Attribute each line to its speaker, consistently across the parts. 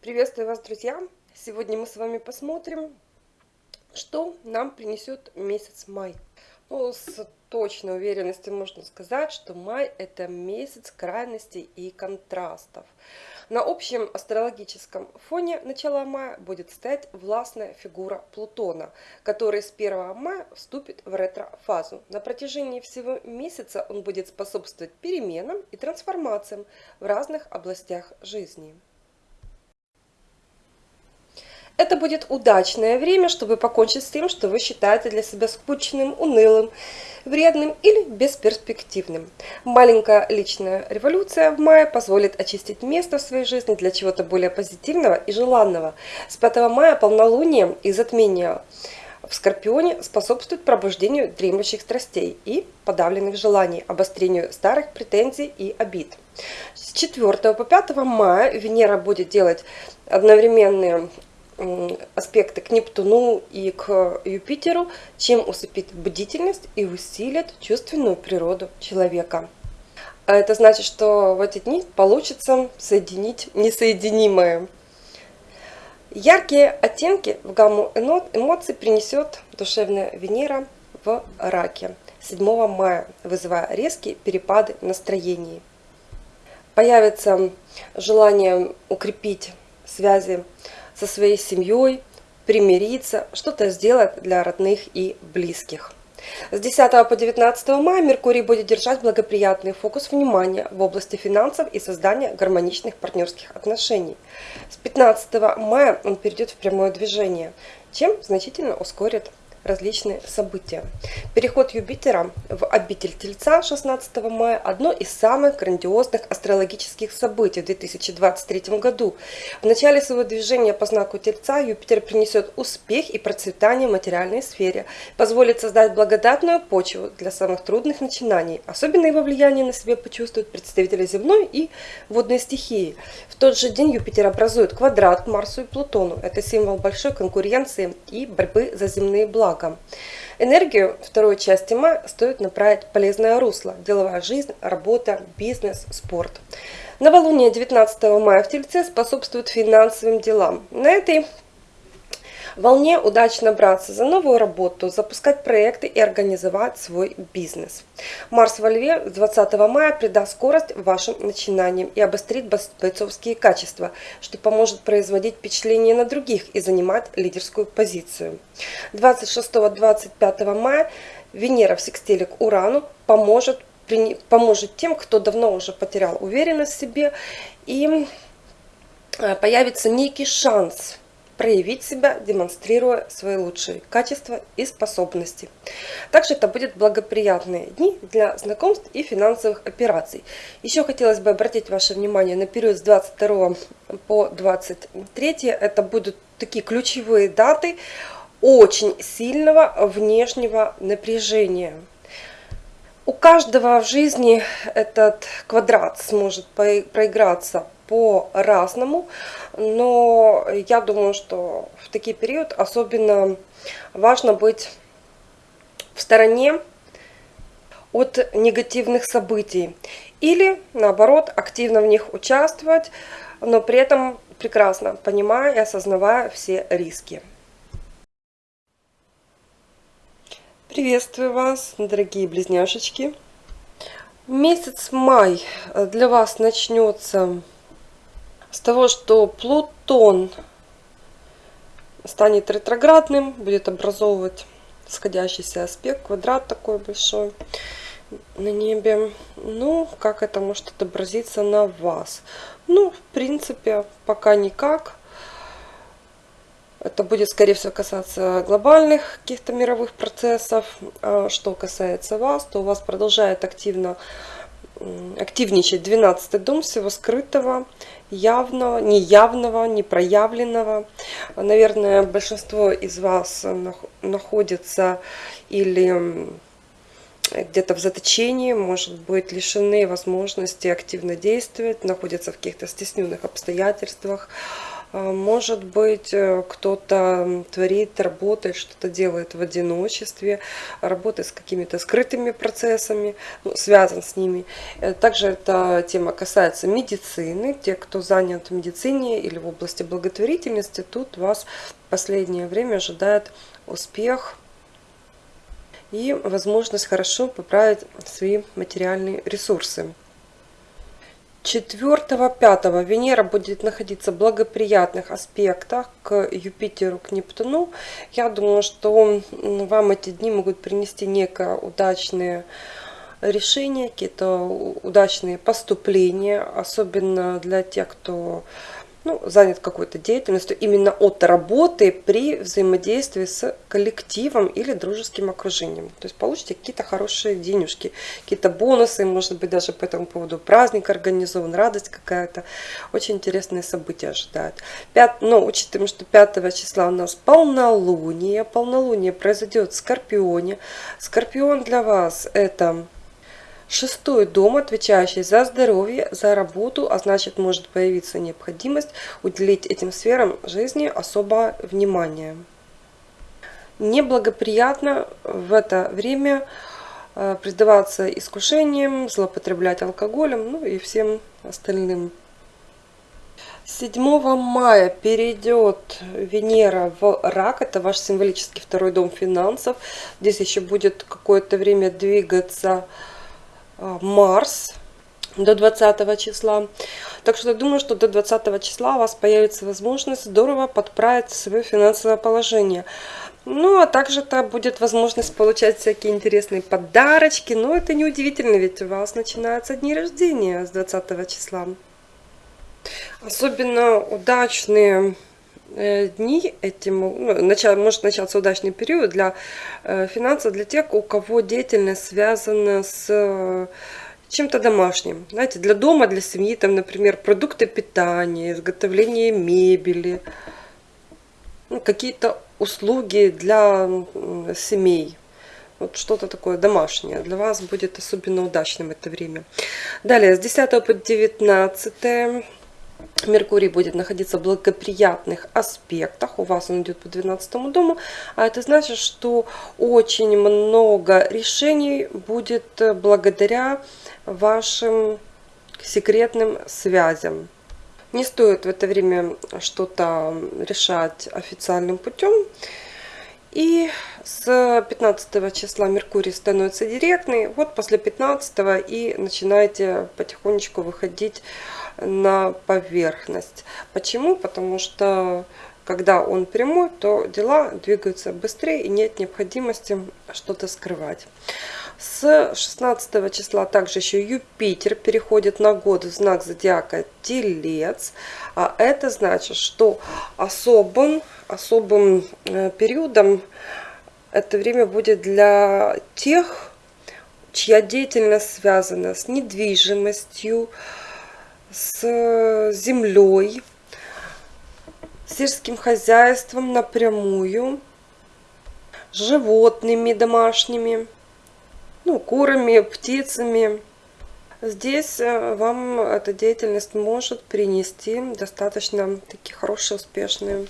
Speaker 1: Приветствую вас, друзья! Сегодня мы с вами посмотрим, что нам принесет месяц май. Ну, с точной уверенностью можно сказать, что май это месяц крайностей и контрастов. На общем астрологическом фоне начала мая будет стоять властная фигура Плутона, который с 1 мая вступит в ретро-фазу. На протяжении всего месяца он будет способствовать переменам и трансформациям в разных областях жизни. Это будет удачное время, чтобы покончить с тем, что вы считаете для себя скучным, унылым, вредным или бесперспективным. Маленькая личная революция в мае позволит очистить место в своей жизни для чего-то более позитивного и желанного. С 5 мая полнолуние и затмение в Скорпионе способствует пробуждению дремлющих страстей и подавленных желаний, обострению старых претензий и обид. С 4 по 5 мая Венера будет делать одновременные аспекты к Нептуну и к Юпитеру, чем усыпит бдительность и усилит чувственную природу человека. А это значит, что в эти дни получится соединить несоединимое. Яркие оттенки в гамму эмоций принесет душевная Венера в раке 7 мая, вызывая резкие перепады настроений. Появится желание укрепить связи со своей семьей, примириться, что-то сделать для родных и близких. С 10 по 19 мая Меркурий будет держать благоприятный фокус внимания в области финансов и создания гармоничных партнерских отношений. С 15 мая он перейдет в прямое движение, чем значительно ускорит различные события. Переход Юпитера в обитель Тельца 16 мая – одно из самых грандиозных астрологических событий в 2023 году. В начале своего движения по знаку Тельца Юпитер принесет успех и процветание в материальной сфере, позволит создать благодатную почву для самых трудных начинаний. Особенно его влияние на себе почувствуют представители земной и водной стихии. В тот же день Юпитер образует квадрат к Марсу и Плутону. Это символ большой конкуренции и борьбы за земные блага благом. Энергию второй части мая стоит направить полезное русло. Деловая жизнь, работа, бизнес, спорт. Новолуние 19 мая в Тельце способствует финансовым делам. На этой волне удачно браться за новую работу, запускать проекты и организовать свой бизнес. Марс во Льве 20 мая придаст скорость вашим начинаниям и обострит бойцовские качества, что поможет производить впечатление на других и занимать лидерскую позицию. 26-25 мая Венера в секстиле к Урану поможет, поможет тем, кто давно уже потерял уверенность в себе и э, появится некий шанс проявить себя, демонстрируя свои лучшие качества и способности. Также это будут благоприятные дни для знакомств и финансовых операций. Еще хотелось бы обратить ваше внимание на период с 22 по 23. Это будут такие ключевые даты очень сильного внешнего напряжения. У каждого в жизни этот квадрат сможет проиграться по-разному, но я думаю, что в такие период особенно важно быть в стороне от негативных событий или наоборот активно в них участвовать, но при этом прекрасно понимая и осознавая все риски. Приветствую вас, дорогие близняшечки! Месяц май для вас начнется с того, что Плутон станет ретроградным, будет образовывать сходящийся аспект, квадрат такой большой на небе. Ну, как это может отобразиться на вас? Ну, в принципе, пока никак. Это будет, скорее всего, касаться глобальных каких-то мировых процессов. А что касается вас, то у вас продолжает активно активничать 12 дом всего скрытого, явного, неявного, непроявленного. Наверное, большинство из вас находится или где-то в заточении, может быть, лишены возможности активно действовать, находятся в каких-то стесненных обстоятельствах. А, может быть, э, кто-то творит, работает, что-то делает в одиночестве, работает с какими-то скрытыми процессами, ну, связан с ними. Э, также эта тема касается медицины. Те, кто занят в медицине или в области благотворительности, тут вас в последнее время ожидает успех и возможность хорошо поправить свои материальные ресурсы. 4-5 Венера будет находиться в благоприятных аспектах к Юпитеру, к Нептуну. Я думаю, что вам эти дни могут принести некое удачное решение, какие-то удачные поступления, особенно для тех, кто ну, занят какой-то деятельностью именно от работы при взаимодействии с коллективом или дружеским окружением. То есть получите какие-то хорошие денежки, какие-то бонусы, может быть даже по этому поводу праздник организован, радость какая-то. Очень интересные события ожидают. 5, но учитывая, что 5 числа у нас полнолуние, полнолуние произойдет в Скорпионе. Скорпион для вас это Шестой дом, отвечающий за здоровье, за работу, а значит может появиться необходимость уделить этим сферам жизни особое внимание. Неблагоприятно в это время э, предаваться искушениям, злоупотреблять алкоголем, ну и всем остальным. 7 мая перейдет Венера в рак, это ваш символический второй дом финансов. Здесь еще будет какое-то время двигаться Марс до 20 числа. Так что я думаю, что до 20 числа у вас появится возможность здорово подправить свое финансовое положение. Ну, а также это будет возможность получать всякие интересные подарочки. Но это не удивительно, ведь у вас начинаются дни рождения с 20 числа. Особенно удачные э, дни этим, ну, начало, может начаться удачный период для э, финансов, для тех, у кого деятельность связана с э, чем-то домашним. Знаете, для дома, для семьи, там, например, продукты питания, изготовление мебели, ну, какие-то услуги для семей. Вот что-то такое домашнее. Для вас будет особенно удачным это время. Далее, с 10 по 19 Меркурий будет находиться в благоприятных аспектах. У вас он идет по 12 дому. А это значит, что очень много решений будет благодаря вашим секретным связям. Не стоит в это время что-то решать официальным путем. И с 15 числа Меркурий становится директный. Вот после 15 и начинаете потихонечку выходить на поверхность. Почему? Потому что когда он прямой, то дела двигаются быстрее и нет необходимости что-то скрывать. С 16 числа также еще Юпитер переходит на год в знак зодиака Телец. А это значит, что особым, особым э, периодом это время будет для тех, чья деятельность связана с недвижимостью, с землей, сельским хозяйством напрямую, животными домашними, ну, курами, птицами. Здесь э, вам эта деятельность может принести достаточно такие хорошие, успешные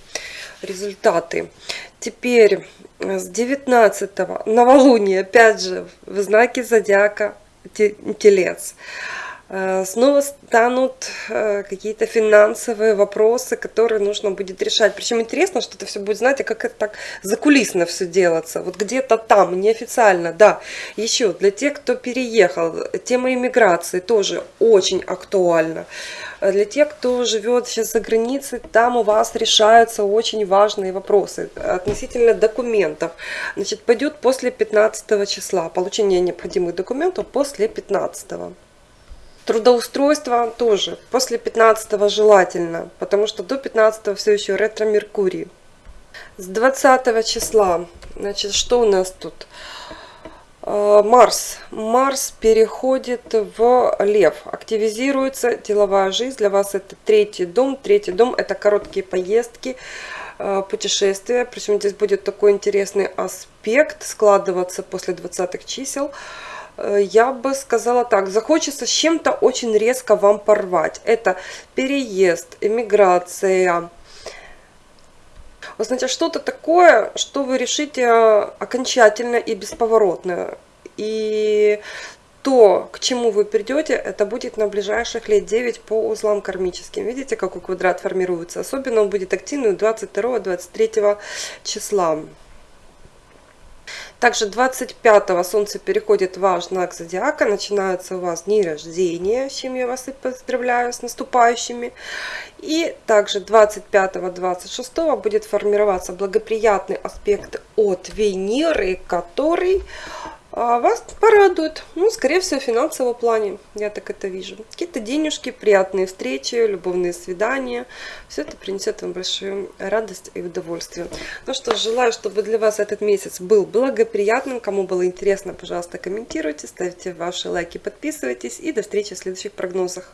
Speaker 1: результаты. Теперь с 19 новолуния, опять же, в знаке зодиака Телец. Э, снова станут э, какие-то финансовые вопросы, которые нужно будет решать. Причем интересно, что это все будет, знаете, как это так закулисно все делаться. Вот где-то там, неофициально, да. Еще для тех, кто переехал, тема иммиграции тоже очень актуальна. Для тех, кто живет сейчас за границей, там у вас решаются очень важные вопросы относительно документов. Значит, пойдет после 15 числа. Получение необходимых документов после 15. Трудоустройство тоже после 15 желательно, потому что до 15 все еще ретро-меркурий. С 20 числа, значит, что у нас тут? А, Марс. Марс переходит в Лев. Активизируется деловая жизнь. Для вас это третий дом. Третий дом это короткие поездки, а, путешествия. Причем здесь будет такой интересный аспект складываться после 20 чисел. Э, я бы сказала так, захочется с чем-то очень резко вам порвать. Это переезд, эмиграция, Вы знаете, что-то такое, что вы решите э, окончательно и бесповоротно. И то, к чему вы придете, это будет на ближайших лет 9 по узлам кармическим. Видите, какой квадрат формируется? Особенно он будет активный 22-23 числа. Также 25-го Солнце переходит в ваш знак Зодиака, начинается у вас дни рождения, с чем я вас и поздравляю, с наступающими. И также 25-26 будет формироваться благоприятный аспект от Венеры, который вас порадует, ну, скорее всего, в финансовом плане, я так это вижу. Какие-то денежки, приятные встречи, любовные свидания, все это принесет вам большую радость и удовольствие. Ну что, желаю, чтобы для вас этот месяц был благоприятным. Кому было интересно, пожалуйста, комментируйте, ставьте ваши лайки, подписывайтесь и до встречи в следующих прогнозах.